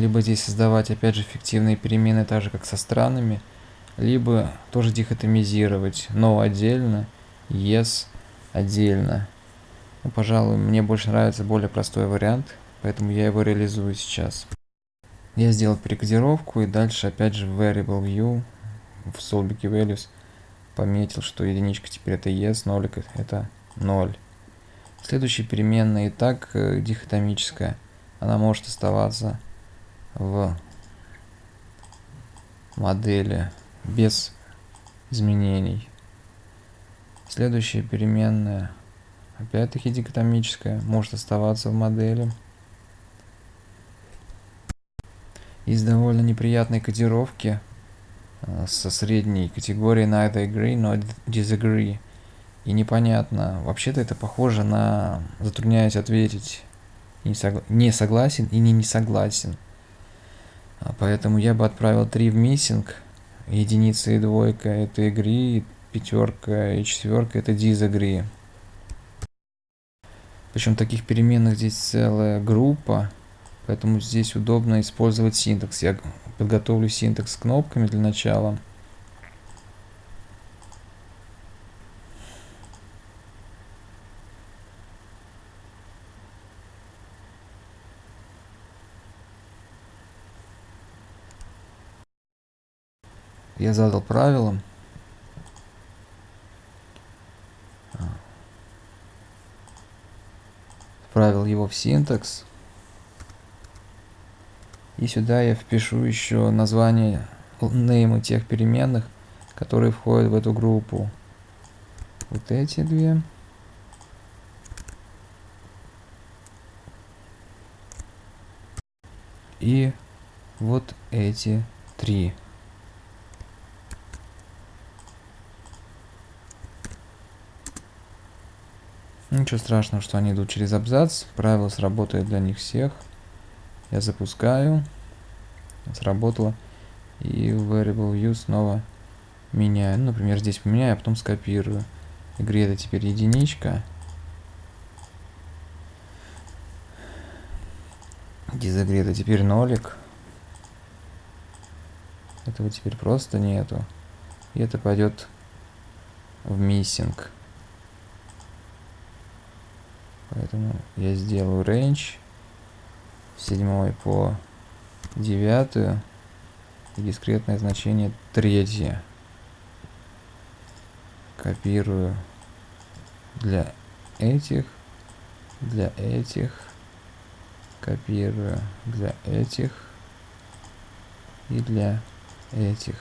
Либо здесь создавать опять же фиктивные перемены, так же как со странами, либо тоже дихотомизировать no отдельно, yes отдельно. Ну, пожалуй, мне больше нравится более простой вариант, поэтому я его реализую сейчас. Я сделал перекодировку и дальше опять же в variable view в solbiki values пометил, что единичка теперь это yes, нолик это 0. Следующая переменная и так э, дихотомическая. Она может оставаться в модели без изменений. Следующая переменная, опять-таки дикотомическая, может оставаться в модели. Из довольно неприятной кодировки э, со средней категорией neither agree, nor disagree. И непонятно, вообще-то это похоже на затрудняюсь ответить не, согла не согласен и не не согласен. А поэтому я бы отправил 3 в миссинг, единица и двойка это agree, пятерка и четверка это disagree. Причем таких переменных здесь целая группа, поэтому здесь удобно использовать синтакс. Я подготовлю синтакс с кнопками для начала. Я задал правила. Вправил его в синтакс. И сюда я впишу еще название, неймы тех переменных, которые входят в эту группу. Вот эти две. И вот эти три. Ничего страшного, что они идут через абзац. Правило сработает для них всех. Я запускаю. Сработало. И variable view снова меняю. Ну, например, здесь поменяю, а потом скопирую. Игре это теперь единичка. Дизагреда теперь нолик. Этого теперь просто нету. И это пойдет в миссинг. Поэтому я сделаю range седьмой по девятую и дискретное значение третье. Копирую для этих, для этих, копирую для этих и для этих.